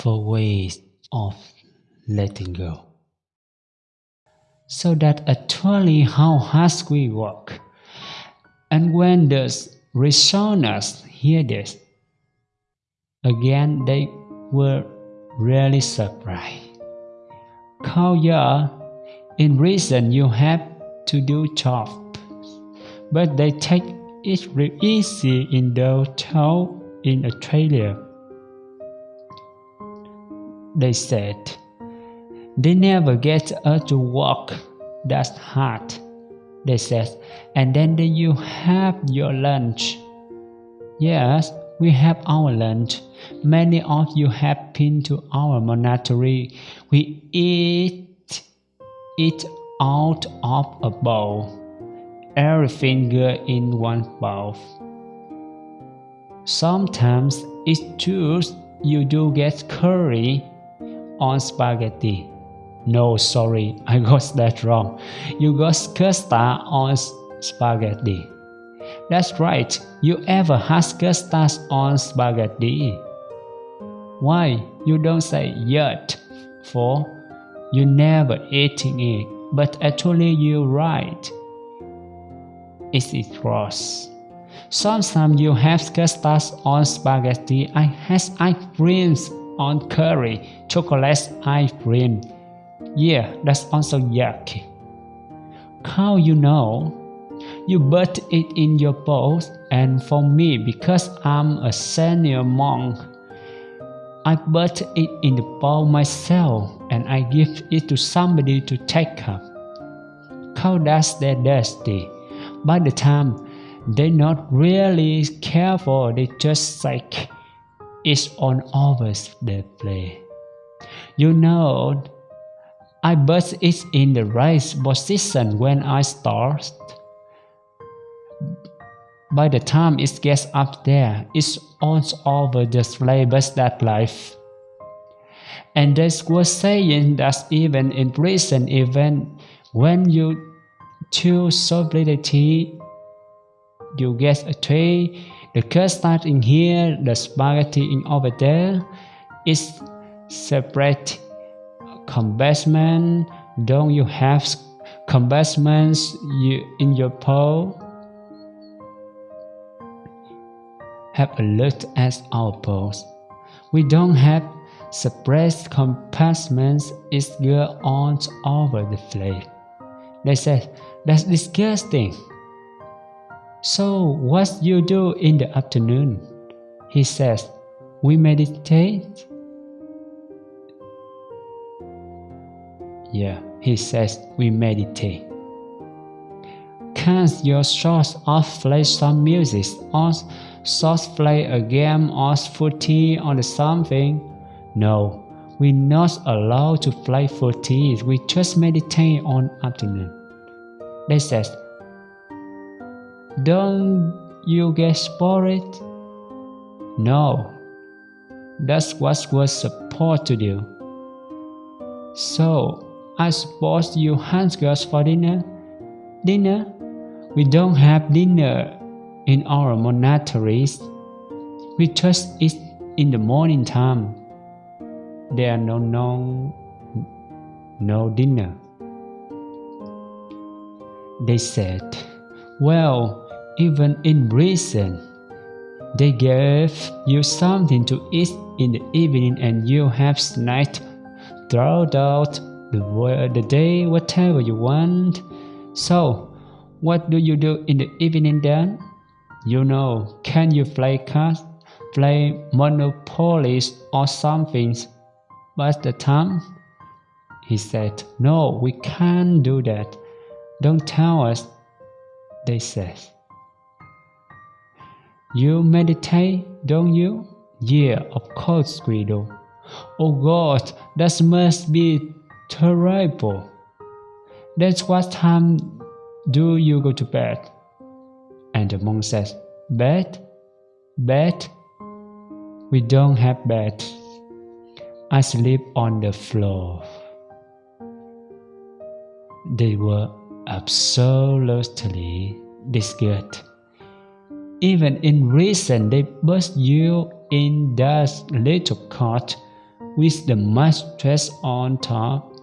for ways of letting go. So that actually how hard we work. And when the resoners hear this, again they were really surprised. Yeah, in reason you have to do job, but they take it real easy in the town in Australia. They said they never get us to work that hard. They said, and then you have your lunch. Yes, we have our lunch. Many of you have been to our monastery. We eat it out of a bowl. Every finger in one bowl. Sometimes it's true you do get curry on spaghetti. No, sorry, I got that wrong. You got custard on spaghetti. That's right, you ever had custard on spaghetti? Why you don't say yet? For you never eating it, but actually you're right. It is gross. Sometimes you have custard on spaghetti. I have ice creams on curry, chocolate ice cream. Yeah, that's also yucky. How you know? You put it in your bowl, and for me, because I'm a senior monk, I put it in the bowl myself and I give it to somebody to take up. How does that dusty? By the time they're not really careful, they just like it's on over the play. You know, I put it in the right position when I start. By the time it gets up there, it's all over the flavors that life. And they were saying that even in prison, even when you choose sobriety you get a tray, the custard in here, the spaghetti in over there. It's separate compartment. Don't you have compartments you, in your bowl? Have a look at our bowls. We don't have separate compartments. It's go on over the plate. They said, that's disgusting. So what you do in the afternoon? He says, we meditate. Yeah, he says we meditate. Can't your short off play some music or short play a game or footy or something? No, we're not allowed to play footy. We just meditate on afternoon. They says don't you get spoiled? No, that's what we're supposed to do. So, I suppose you hunt girls for dinner? Dinner? We don't have dinner in our monasteries. We just eat in the morning time. There are no no no dinner. They said, Well, even in prison. They gave you something to eat in the evening and you have snacked throughout the, the day whatever you want. So, what do you do in the evening then? You know, can you play cards, play Monopoly or something? But the time? He said, No, we can't do that. Don't tell us, they said. You meditate, don't you? Yeah, of course we do. Oh God, that must be terrible. That's what time do you go to bed? And the monk says, Bed? Bed? We don't have bed. I sleep on the floor. They were absolutely disgusted. Even in reason, they put you in that little cot with the mattress on top.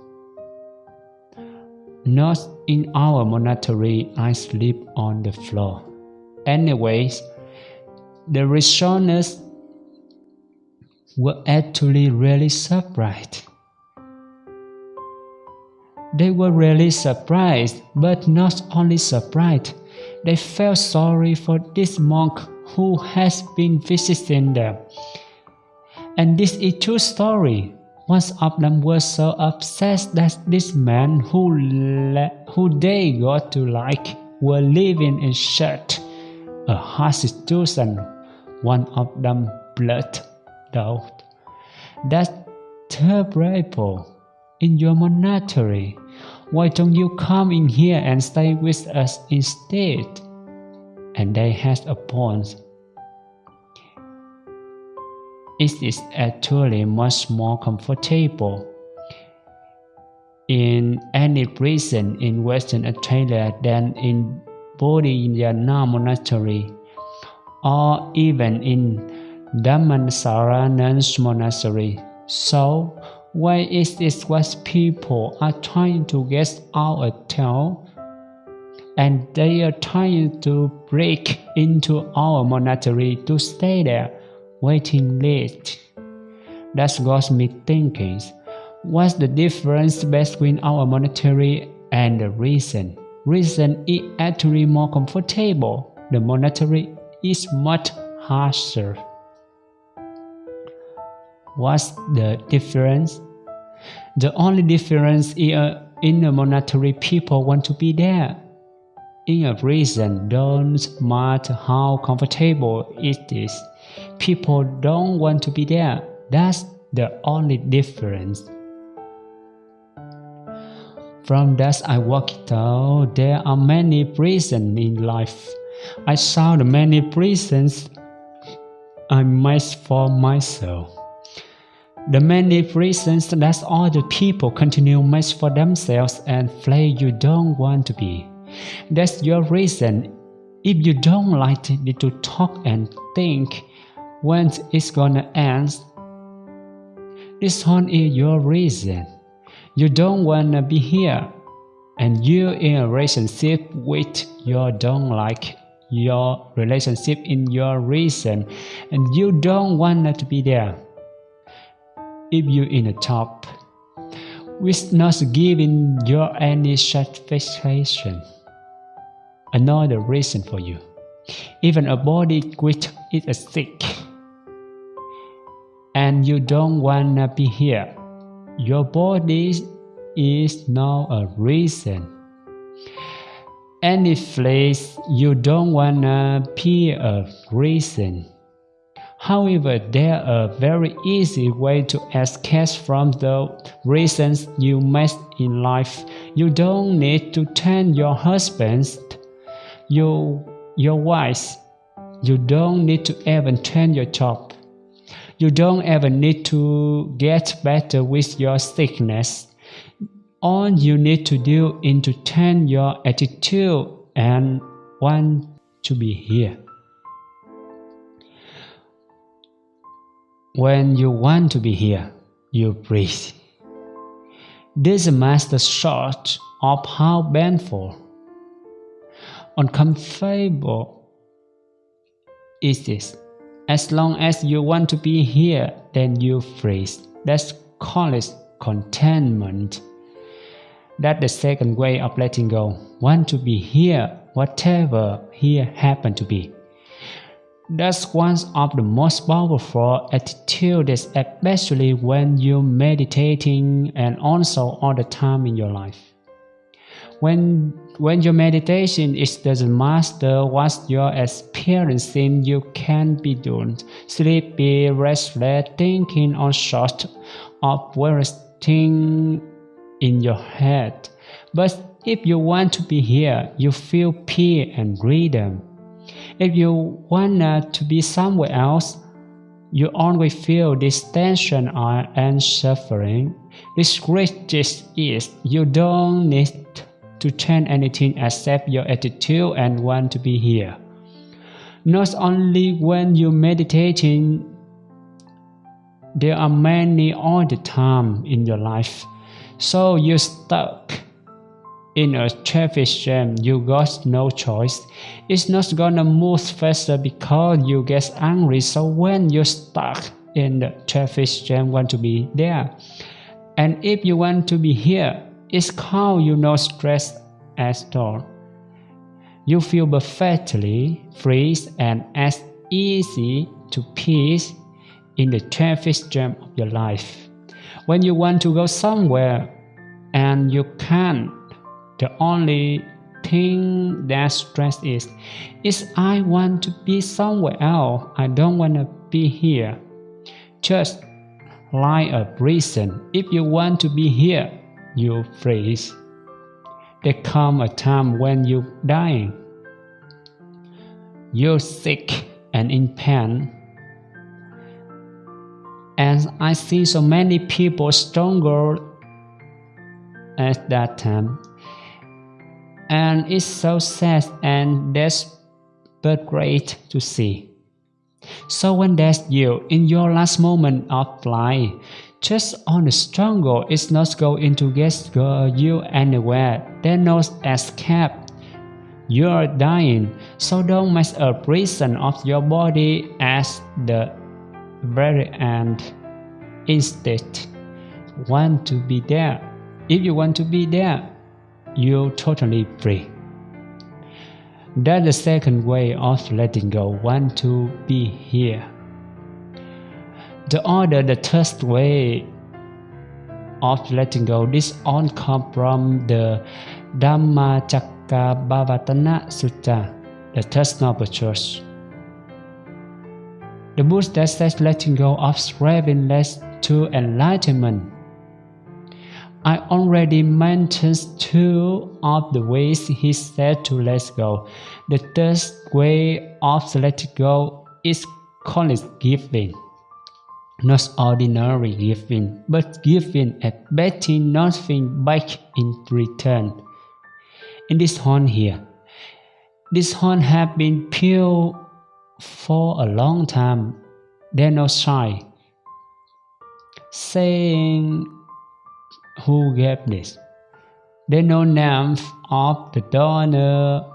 Not in our monastery, I sleep on the floor. Anyways, the restorers were actually really surprised. They were really surprised, but not only surprised, they felt sorry for this monk who has been visiting them. And this is true story. One of them was so obsessed that this man who, who they got to like were living in shirt, a harsh situation. One of them blurted out, That's terrible. In your monastery, why don't you come in here and stay with us instead? And they had a point. It is actually much more comfortable in any prison in Western Australia than in Bodhinyana Monastery or even in Dhammasaran's monastery. So, why is this what people are trying to get out a town? And they are trying to break into our monastery to stay there, waiting list. That got me thinking, what's the difference between our monastery and the reason? Reason is actually more comfortable. The monastery is much harsher. What's the difference? The only difference is uh, in a monastery people want to be there. In a prison, don't matter how comfortable it is, people don't want to be there. That's the only difference. From that I worked out there are many prisons in life. I saw the many prisons I made for myself. The many reasons that all the people continue much for themselves and play you don't want to be. That's your reason. If you don't like to talk and think when it's gonna end, this one is your reason. You don't wanna be here, and you're in a relationship with your don't like your relationship in your reason, and you don't wanna to be there if you in a top, which not giving you any satisfaction. Another reason for you. Even a body which is a sick, and you don't wanna be here. Your body is now a reason. Any place you don't wanna be a reason. However, there are very easy way to escape from the reasons you made in life. You don't need to turn your husband, your, your wife. You don't need to even turn your job. You don't ever need to get better with your sickness. All you need to do is to turn your attitude and want to be here. When you want to be here, you breathe. This is master shot of how painful, uncomfortable is this. As long as you want to be here, then you freeze. That's called contentment. That's the second way of letting go. Want to be here, whatever here happen to be. That's one of the most powerful attitudes, especially when you're meditating and also all the time in your life. When, when your meditation is doesn't master what you're experiencing, you can be doing sleepy, restless, thinking on short of various things in your head. But if you want to be here, you feel peace and freedom if you want to be somewhere else, you only feel this tension and suffering. This greatest is you don't need to change anything except your attitude and want to be here. Not only when you're meditating, there are many all the time in your life. So you stuck in a traffic jam, you got no choice. It's not gonna move faster because you get angry. So when you're stuck in the traffic jam, want to be there. And if you want to be here, it's called you no stress at all. You feel perfectly free and as easy to peace in the traffic jam of your life. When you want to go somewhere and you can't, the only thing that stress is, is I want to be somewhere else. I don't want to be here. Just like a reason, if you want to be here, you freeze. There come a time when you're dying. You're sick and in pain and I see so many people stronger at that time. And it's so sad and but great to see. So when that's you in your last moment of life, just on the struggle is not going to get you anywhere. There's no escape. You are dying, so don't make a prison of your body as the very end. Instead, want to be there. If you want to be there, you're totally free. That's the second way of letting go, want to be here. The other, the third way of letting go, this all come from the Dhammacakkappavattana Sutta, the third noble truth. The Buddha says letting go of striving leads to enlightenment. I already mentioned two of the ways he said to let go. The third way of letting go is called giving. Not ordinary giving, but giving expecting nothing back in return. In this horn here, this horn has been peeled for a long time, they're not shy. Saying who gave this. They know names of the donor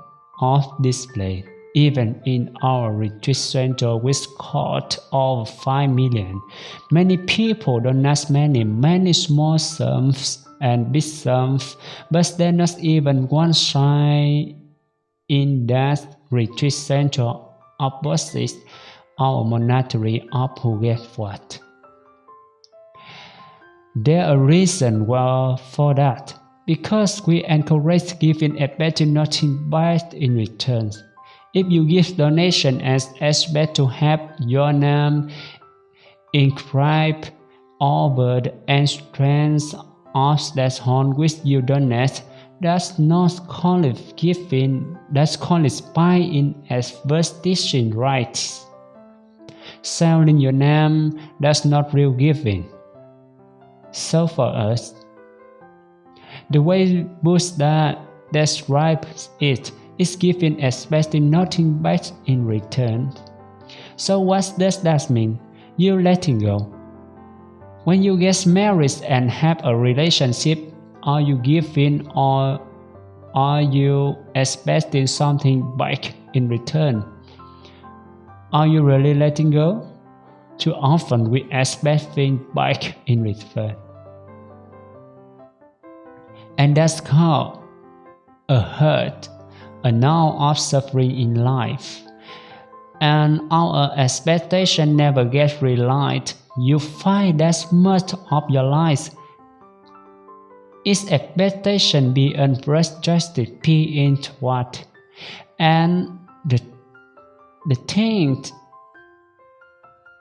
of this place. Even in our retreat center which caught over 5 million, many people donate many, many small sums and big sums, but there's not even one shy in that retreat center opposite our monastery of Phuket There a reason well for that, because we encourage giving a better nothing back in return. If you give donation as expect to have your name inscribed over the entrance of that home which you donate, that's not call it giving, that's call it buying as vestation rights. Selling your name that's not real giving. So for us, the way Buddha describes it is giving expecting nothing back in return. So what does that mean? You letting go. When you get married and have a relationship are you giving or are you expecting something back in return? Are you really letting go? Too often we expect things back in return. And that's called a hurt, a now of suffering in life. And our expectation never gets realized. You find that much of your life its expectation be unrestricted P into what? And the, the thing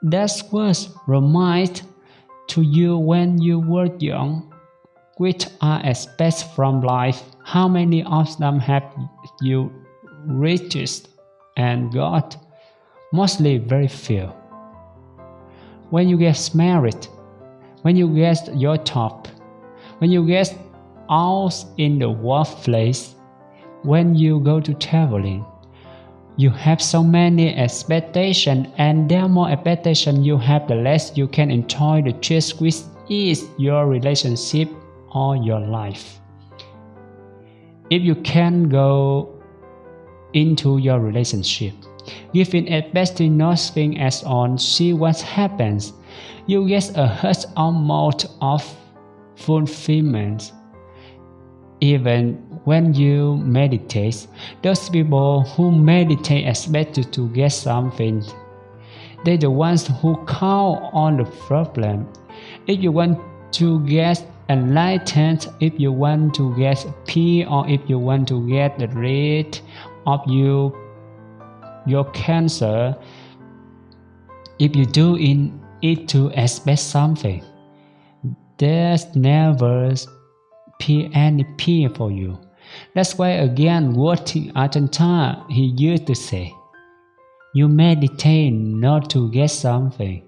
that was remind to you when you were young, which are expected from life, how many of them have you reached and got? Mostly very few. When you get married, when you get your top, when you get out in the workplace, when you go to traveling, you have so many expectations and the more expectation you have the less you can enjoy the choice which is your relationship or your life if you can go into your relationship giving a best nothing as on see what happens you get a huge amount of fulfillment even when you meditate, those people who meditate expect to get something. They're the ones who count on the problem. If you want to get enlightened, if you want to get peace, or if you want to get the rid of you, your cancer, if you do in it to expect something, there's never any peace for you. That's why again what Ajahn Chah used to say. You meditate not to get something,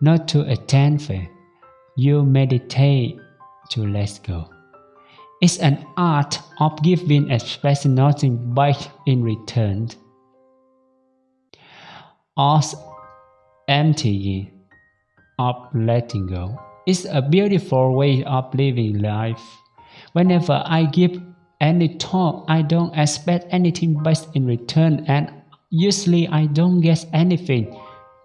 not to attain thing. You meditate to let go. It's an art of giving expecting nothing back in return. Us emptying of letting go. It's a beautiful way of living life. Whenever I give any talk, I don't expect anything back in return, and usually I don't get anything.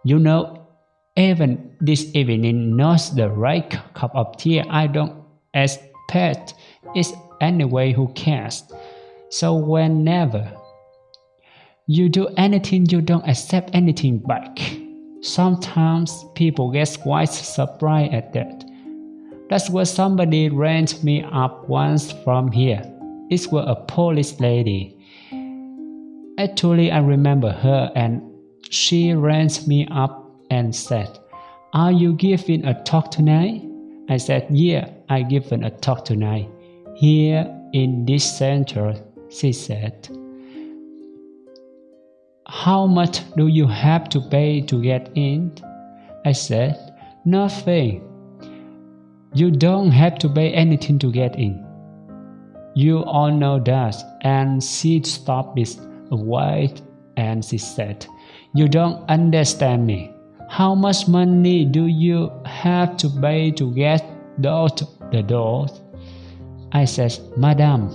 You know, even this evening, not the right cup of tea, I don't expect is anyway, who cares? So whenever you do anything, you don't accept anything back. Sometimes people get quite surprised at that. That's where somebody ran me up once from here. It was a police lady. Actually, I remember her and she ran me up and said, Are you giving a talk tonight? I said, Yeah, I given a talk tonight. Here in this center, she said. How much do you have to pay to get in? I said, Nothing. You don't have to pay anything to get in. You all know that. And she stopped it wait and she said, You don't understand me. How much money do you have to pay to get out the door? I said, Madam,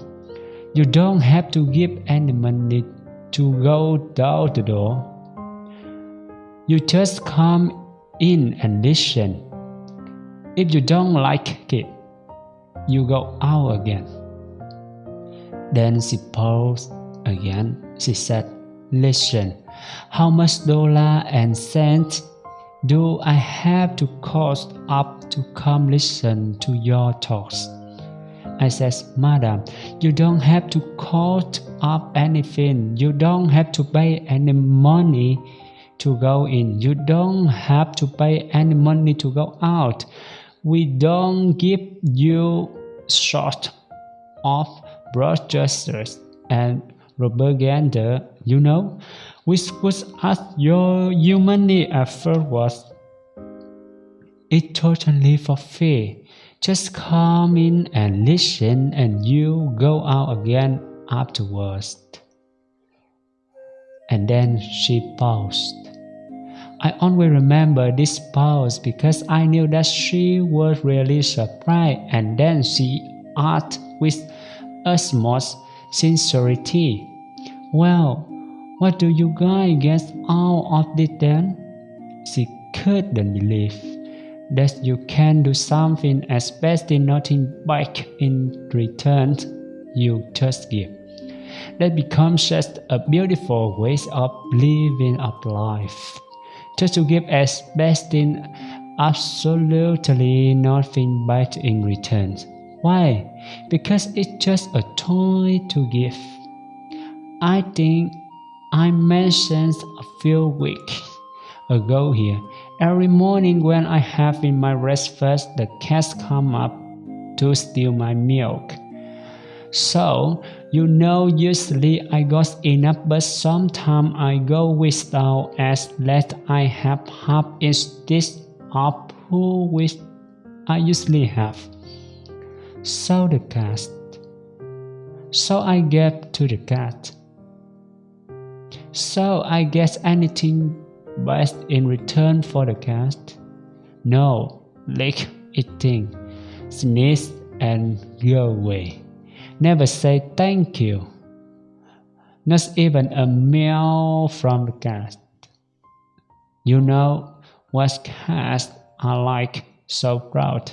you don't have to give any money to go out the door. You just come in and listen. If you don't like it, you go out again. Then she paused again. She said, Listen, how much dollar and cents do I have to cost up to come listen to your talks? I says, Madam, you don't have to cost up anything. You don't have to pay any money to go in. You don't have to pay any money to go out. We don't give you short of brochures and propaganda, you know, which was as your humanly effort was. It totally for free. Just come in and listen and you go out again afterwards. And then she paused. I always remember this pause because I knew that she was really surprised and then she asked with utmost sincerity. Well, what do you guys get out of this then? She couldn't believe that you can do something expecting nothing back in return you just give. That becomes just a beautiful way of living a life. Just to give expecting absolutely nothing back in return. Why? Because it's just a toy to give. I think I mentioned a few weeks ago here. Every morning when I have in my breakfast, the cats come up to steal my milk. So, you know, usually I got enough, but sometimes I go without as let I have half instead of who which I usually have So the cat. So I gave to the cat. So I guess anything best in return for the cat? No, lick eating, sneeze and go away. Never say thank you. Not even a meow from the cat. You know what cats are like, so proud.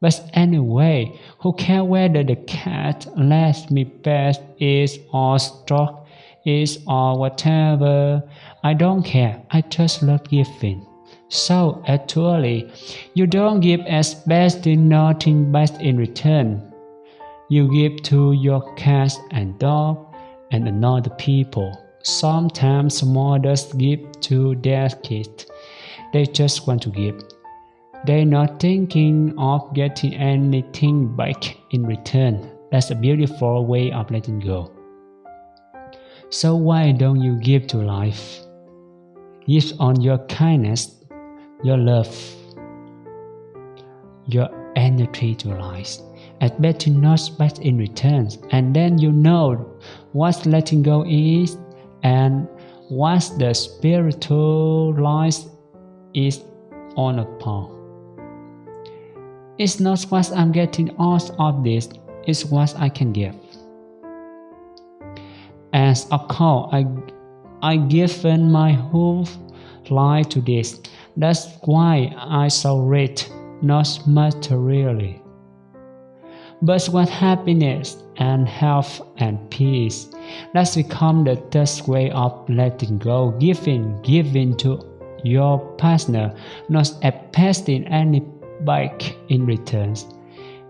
But anyway, who cares whether the cat lets me pet is or stroke it or whatever? I don't care. I just love giving. So actually, you don't give as best in nothing but in return. You give to your cat and dog and another people. Sometimes mothers give to their kids. They just want to give. They're not thinking of getting anything back in return. That's a beautiful way of letting go. So why don't you give to life? Give on your kindness, your love, your energy to life. And better not back in return, and then you know what letting go is and what the spiritual life is all about. It's not what I'm getting out of this, it's what I can give. As a call, I I given my whole life to this. That's why I saw it, not materially. But what happiness and health and peace. That's become the third way of letting go, giving, giving to your partner, not expecting any back in returns.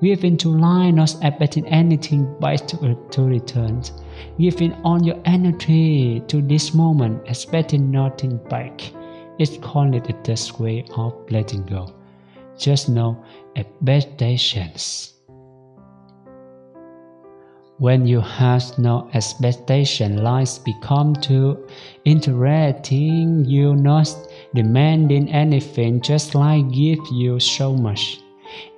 Giving to line not expecting anything back to, to return. Giving all your energy to this moment, expecting nothing back. It's called the best way of letting go. Just know expectations. When you have no expectation, life become too interesting. You not demanding anything just like give you so much.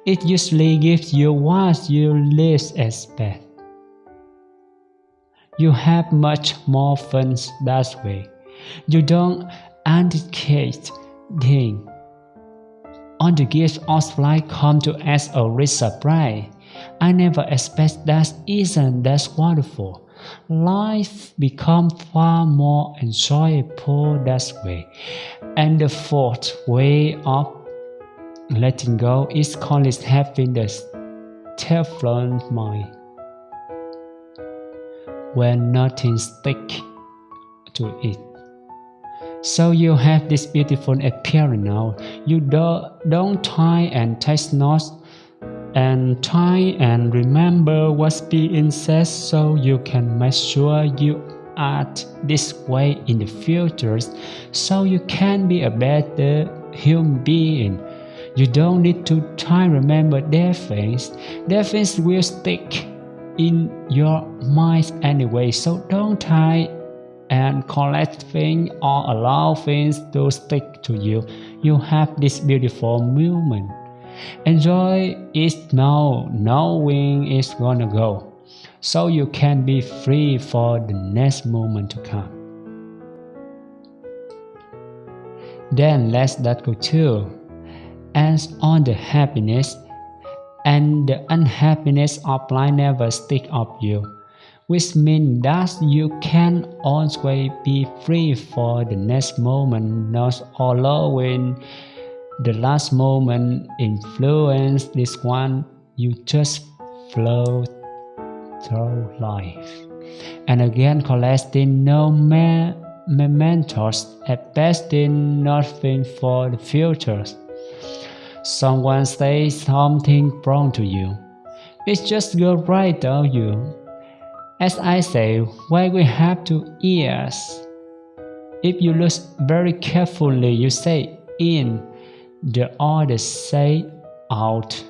It usually gives you what you least expect. You have much more fun that way. You don't anticipate things. On the gifts of life come to as a rich surprise. I never expect that isn't that wonderful life becomes far more enjoyable that way. And the fourth way of letting go is called having the Teflon mind. When nothing sticks to it. So you have this beautiful appearance now. You don't, don't try and taste not and try and remember what's being said so you can make sure you act this way in the future so you can be a better human being. You don't need to try remember their things. Their things will stick in your mind anyway, so don't try and collect things or allow things to stick to you. You have this beautiful moment. Enjoy it now, knowing it's gonna go, so you can be free for the next moment to come. Then let's that go too. As on the happiness and the unhappiness of life never stick of you, which means that you can always be free for the next moment, not allowing the last moment influence this one you just flow through life. And again collecting no me mementos investing nothing for the future someone says something wrong to you It's just go right on you as i say why we have two ears if you look very carefully you say in the other say out.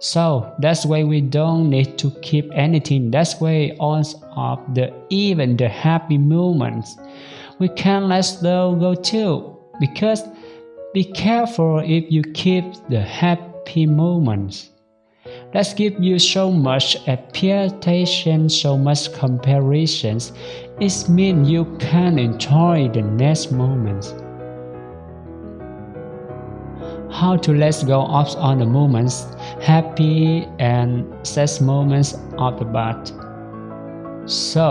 So that's why we don't need to keep anything. That's why all of the even the happy moments we can let them go too. Because be careful if you keep the happy moments. that give you so much appreciation, so much comparisons, it means you can't enjoy the next moments. How to let go of all the moments, happy and sad moments of the past. So,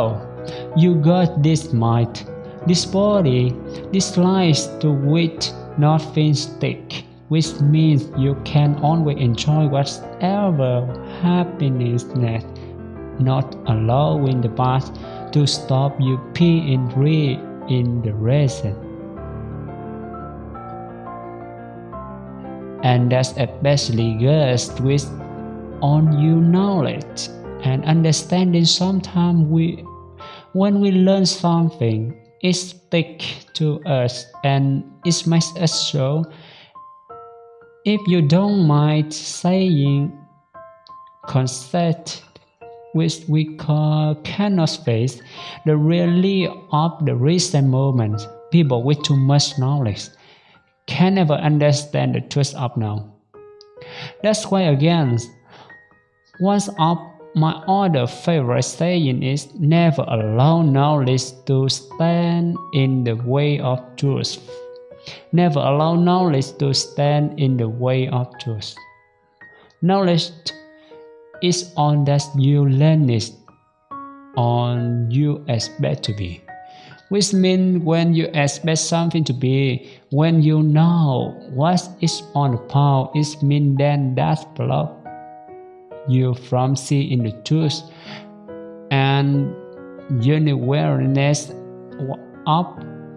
you got this mind, this body, this life to which nothing stick which means you can always enjoy whatever happiness not allowing the past to stop you being free in the present. And that's especially good with on you knowledge and understanding sometimes we when we learn something it stick to us and it makes us so if you don't mind saying concept which we call cannot face the reality of the recent moment, people with too much knowledge can never understand the truth of now. That's why again, one of my other favorite saying is never allow knowledge to stand in the way of truth. Never allow knowledge to stand in the way of truth. Knowledge is on that you learn it on you expect to be. Which means when you expect something to be, when you know what is on the path, it means then that block you from seeing the truth and awareness of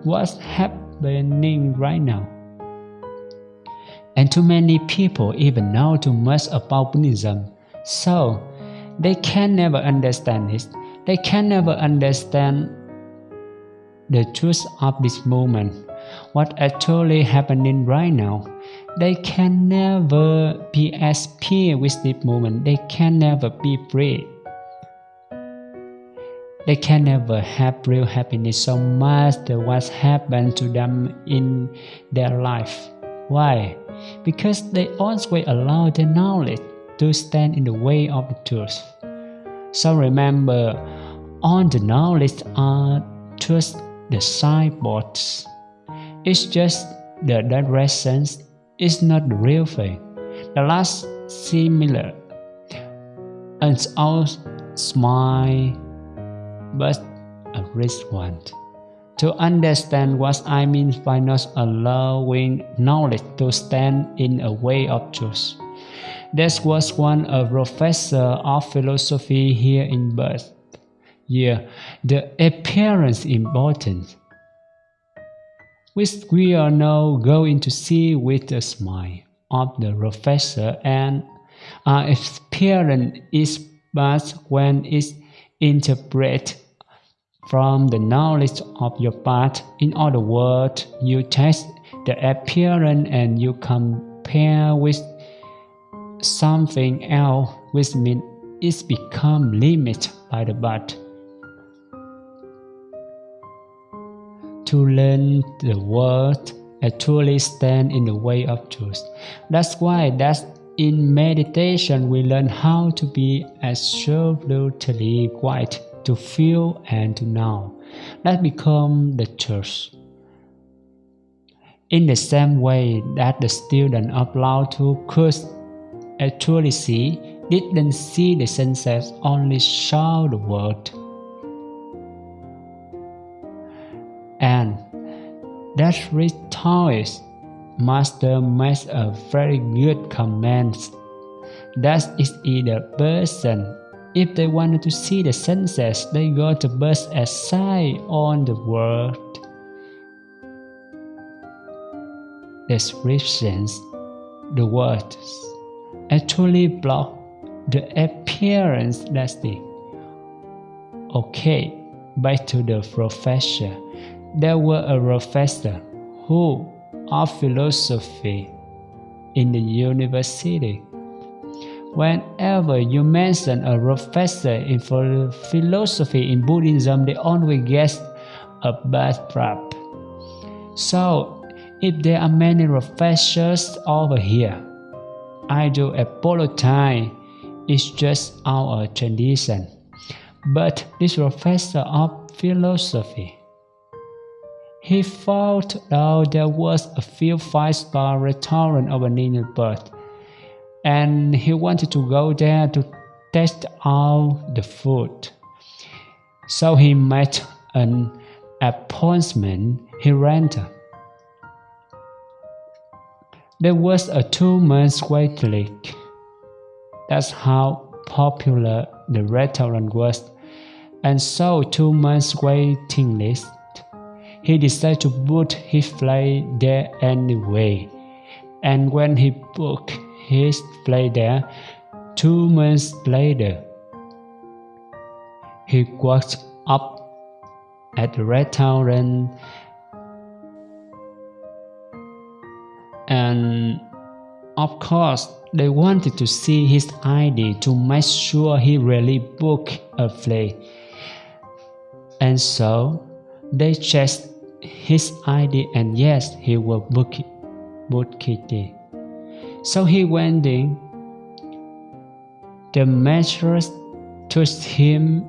what's happening happening right now. And too many people even know too much about Buddhism, so they can never understand it. They can never understand the truth of this moment, what actually happening right now. They can never be as peer with this moment. They can never be free. They can never have real happiness no matter what happened to them in their life. Why? Because they always allow their knowledge to stand in the way of the truth. So remember, all the knowledge are just the signboards. It's just the directions, it's not the real thing. The last similar. And all smile but a rich one. To understand what I mean by not allowing knowledge to stand in a way of truth. There was one a professor of philosophy here in Perth. Yeah, the appearance important, which we are now going to see with a smile of the professor and our appearance is but when it's interpreted from the knowledge of your part. In other words, you test the appearance and you compare with something else, which means it's become limited by the but. To learn the word actually stand in the way of truth. That's why that's in meditation we learn how to be absolutely quiet to feel and to know. That become the truth. In the same way that the student of Lao Tzu could actually see, didn't see the sunset, only saw the world. And that rhetoric master makes a very good comment. That is either person if they wanted to see the sunsets, they go to burst a aside on the world. Descriptions The words actually block the appearance plastic. Okay, back to the professor. There were a professor who of philosophy in the university Whenever you mention a professor in philosophy in Buddhism, they always get a bad rap. So, if there are many professors over here, I do apologize It's just our tradition. But this professor of philosophy, he thought out there was a few five-star restaurant over Ninelberg, and he wanted to go there to test out the food. So he made an appointment he rented. There was a two-month wait list. That's how popular the restaurant was, and so two months waiting list. He decided to book his flight there anyway, and when he booked his flight there, two months later, he worked up at the restaurant and of course they wanted to see his ID to make sure he really booked a flight. And so they checked his ID and yes, he will book it. Book it. So he went in. The mistress took him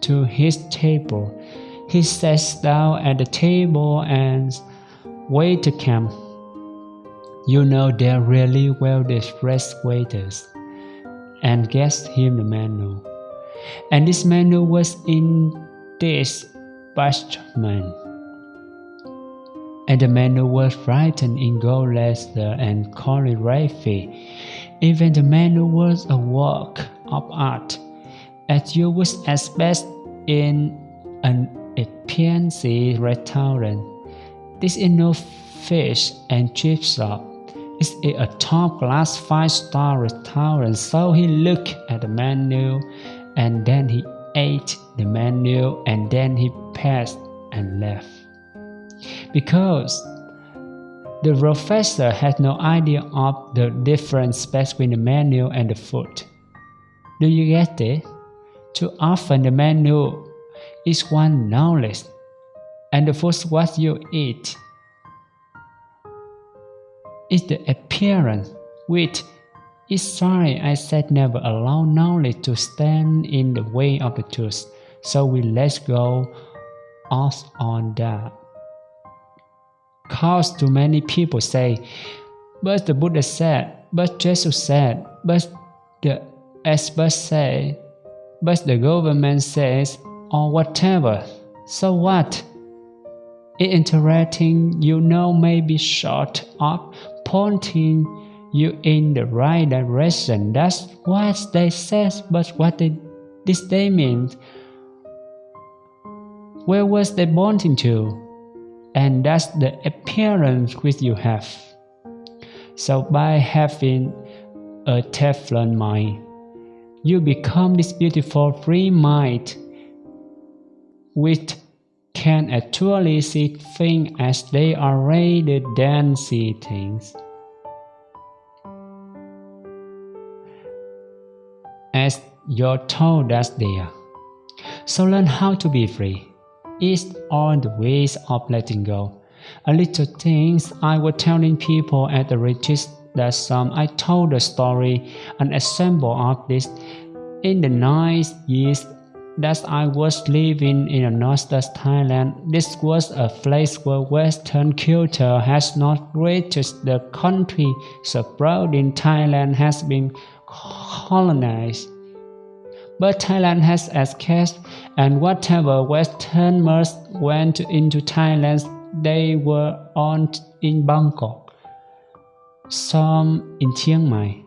to his table. He sat down at the table and waited to. You know they're really well dressed waiters. And guess him the menu. And this menu was in this parchment. And the menu was written in gold letter and calligraphy. Even the menu was a work of art, as you would expect in an fancy restaurant. This is no fish and chip shop. It's a top class five star restaurant, so he looked at the menu and then he ate the menu and then he passed and left. Because the professor had no idea of the difference between the menu and the food. Do you get it? Too often the menu is one knowledge, and the food what you eat is the appearance, which is sorry I said never allow knowledge to stand in the way of the truth, so we let go off on that. Cause too many people say, but the Buddha said, but Jesus said, but the experts say, but the government says, or whatever. So what? Interacting, you know, may be short of pointing you in the right direction. That's what they said, but what they, this they mean? Where was they pointing to? And that's the appearance which you have. So by having a Teflon mind, you become this beautiful free mind which can actually see things as they are rather than see things. As you're told us there. So learn how to be free. It's all the ways of letting go. A little things I was telling people at the retreat that some I told the story, an example of this. In the nine years that I was living in a Northern Thailand, this was a place where Western culture has not reached the country surrounding Thailand has been colonized. But Thailand has escaped, and whatever Westerners went into Thailand, they were on in Bangkok, some in Chiang Mai.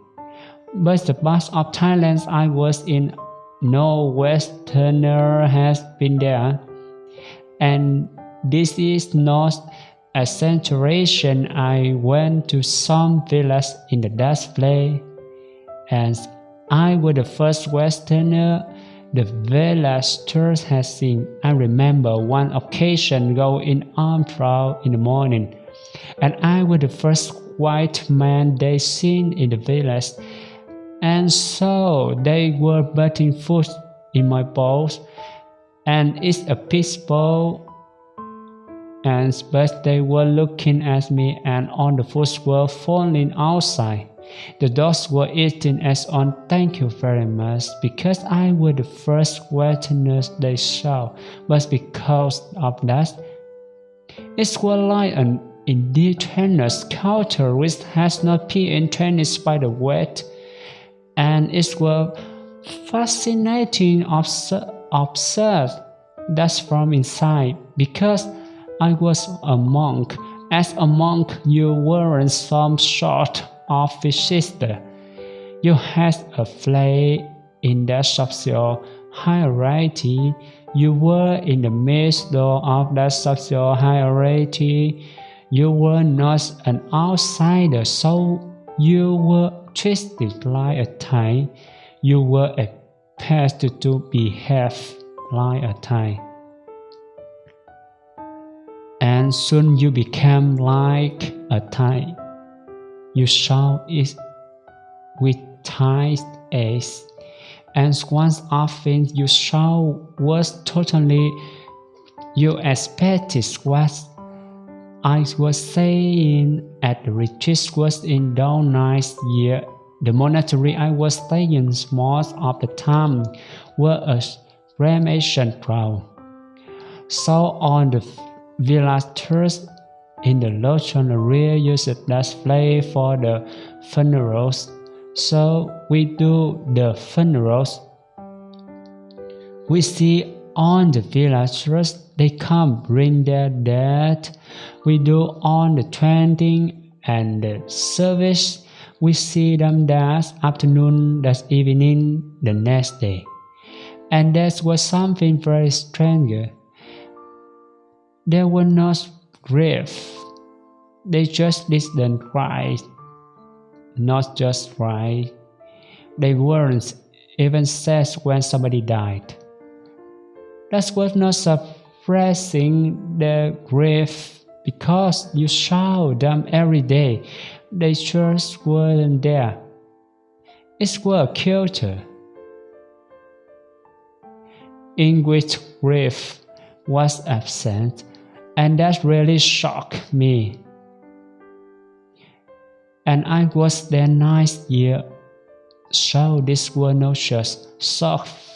But the part of Thailand I was in no Westerner has been there, and this is not a saturation. I went to some villas in the Dutch play, and I was the first Westerner the villagers had seen. I remember one occasion going on proud in the morning, and I was the first white man they seen in the village and so they were putting food in my bowls, and it's a peace bowl. And but they were looking at me, and all the food were falling outside. The dogs were eating as on thank you very much because I was the first Westerners they saw, but because of that, it was like an indigenous culture which has not been introduced by the West, and it was fascinating observe that from inside because I was a monk. As a monk, you weren't some sort of visitor. You had a place in the social hierarchy. You were in the midst of that social hierarchy. You were not an outsider, so you were treated like a Thai. You were expected to behave like a Thai. And soon you became like a Thai. You saw it with Thai eyes, and once often you saw was totally you expected what I was saying at the retreat was in down nice year. The monastery I was staying most of the time were a cremation ground. So on the villagers in the Lochon area used that place for the funerals. So we do the funerals. We see on the villagers they come bring their dead. We do on the trending and the service. We see them that afternoon, that evening, the next day. And that was something very strange. They were not grief. They just didn't cry. Not just cry. They weren't even sad when somebody died. That was not suppressing their grief because you saw them every day. They just weren't there. It was a culture in which grief was absent, and that really shocked me. And I was there nice year, so this was not just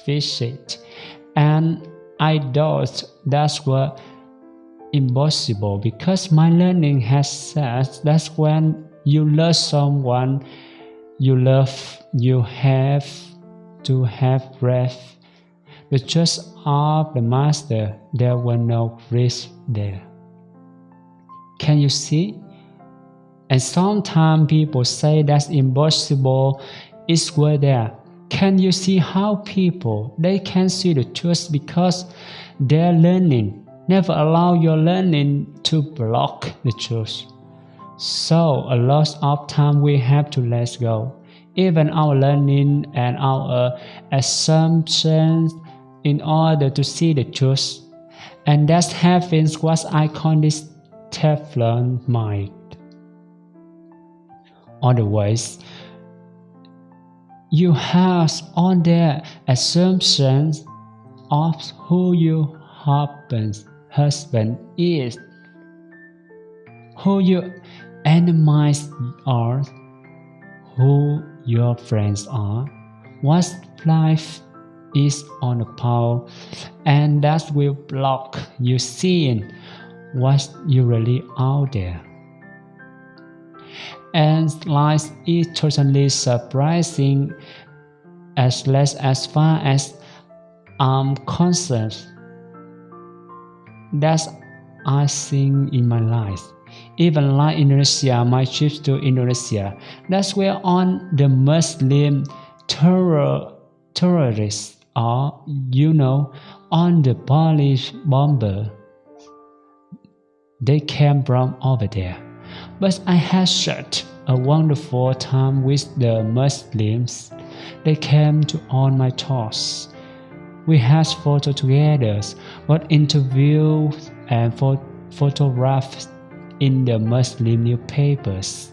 visit, and I thought that was impossible because my learning has said that when you love someone you love, you have to have breath. The trust of the Master, there were no risk there. Can you see? And sometimes people say that's impossible. It's where there. Can you see how people they can see the truth because their learning never allow your learning to block the truth. So a lot of time we have to let go. Even our learning and our assumptions in order to see the truth. And that happens what I call this Teflon mind. Otherwise, you have all their assumptions of who your husband is, who your enemies are, who your friends are, what life is on the pole, and that will block you seeing what you really out there and life is totally surprising as less as far as I'm concerned. That's I think in my life. Even like Indonesia, my trip to Indonesia, that's where on the Muslim terror terrorists are, you know, on the Bali bomber. They came from over there. But I had such a wonderful time with the Muslims. They came to all my talks. We had photo together, but interviews and photographs in the Muslim newspapers.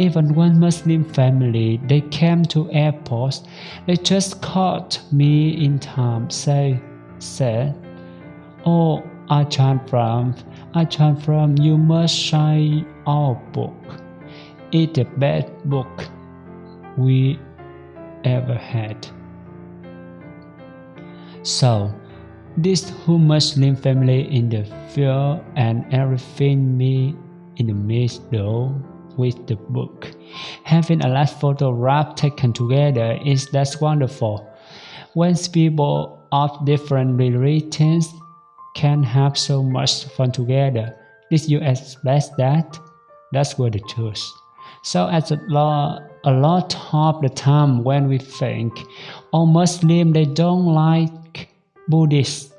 Even one Muslim family, they came to airport. They just caught me in time. Say, said, "Oh, Ajahn Brahm, Ajahn Brahm, you must shine our book. It's a bad book. we ever had. So, this whole Muslim family in the field and everything me in the middle with the book. Having a last photograph taken together is that's wonderful. When people of different religions can have so much fun together, did you expect that? That's what the truth. So at a lot, a lot of the time when we think, oh Muslim they don't like Buddhists,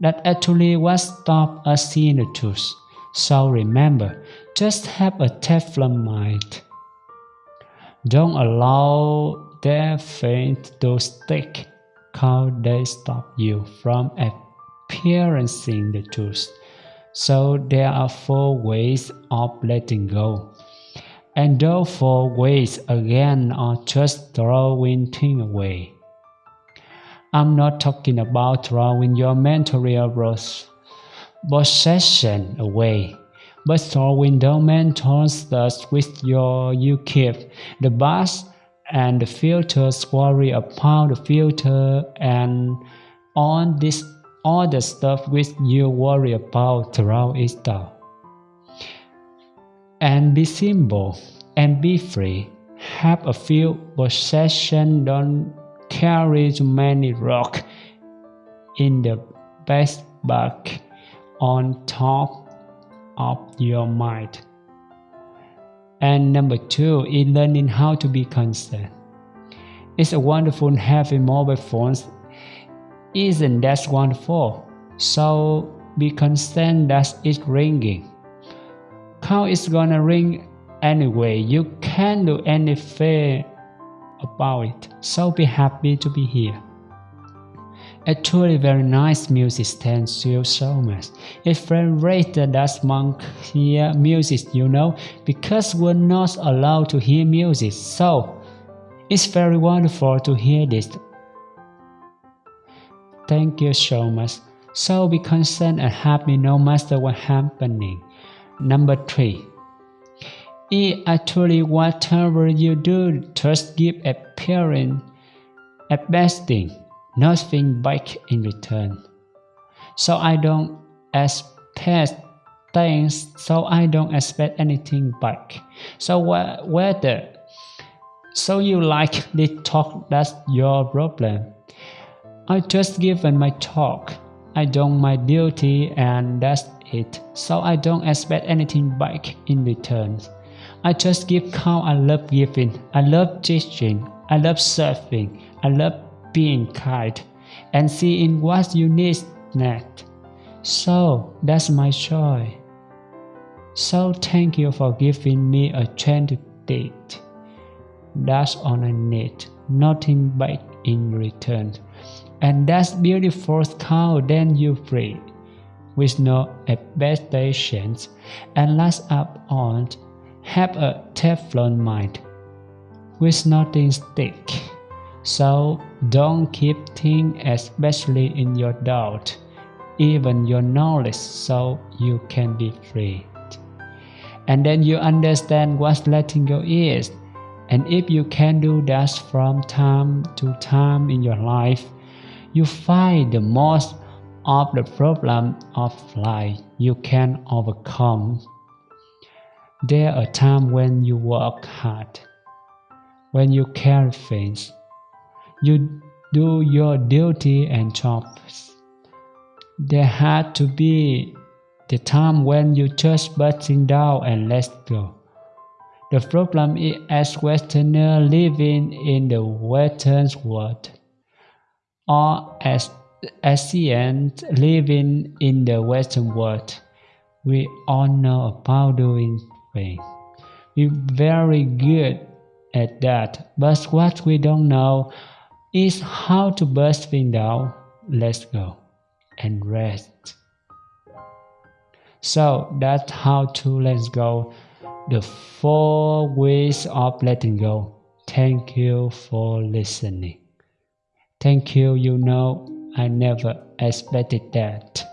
that actually what stop us seeing the truth. So remember, just have a Teflon mind. Don't allow their faint to stick, cause they stop you from experiencing the truth. So there are four ways of letting go. And those four ways again are just throwing things away. I'm not talking about throwing your material possession away, but throwing the mental stuff with your you keep the bus and the filters worry about the filter and on this all the stuff which you worry about throw it down. And be simple and be free. Have a few possessions, don't carry too many rock in the best bag on top of your mind. And number two is learning how to be constant. It's a wonderful having mobile phones. Isn't that wonderful? So be constant that it's ringing. How it's gonna ring anyway? You can't do anything about it. So be happy to be here. Actually very nice music thank you so much. It's very rare that monk hear music, you know, because we're not allowed to hear music. So it's very wonderful to hear this. Thank you so much. So be concerned and happy no matter what happening. Number three. It actually whatever you do, just give a parent a best thing, nothing back in return. So I don't expect things, so I don't expect anything back. So whether so you like this talk, that's your problem. I just given my talk. I done my duty and that's it. So I don't expect anything back in return. I just give count. I love giving. I love teaching. I love serving. I love being kind and seeing what you need next. So that's my joy. So thank you for giving me a chance to date. That's all I need, nothing back in return. And that's beautiful cow then you free, with no expectations, and last up on have a Teflon mind with nothing stick. So don't keep things especially in your doubt, even your knowledge, so you can be free. And then you understand what letting go is. And if you can do that from time to time in your life, you find the most of the problem of life you can overcome there are times when you work hard, when you carry things, you do your duty and jobs. There had to be the time when you just busting down and let go. The problem is as Westerner living in the Western world, or as Asians living in the Western world, we all know about doing things. We're very good at that, but what we don't know is how to burst things down, let go, and rest. So that's how to let go, the four ways of letting go. Thank you for listening. Thank you, you know, I never expected that.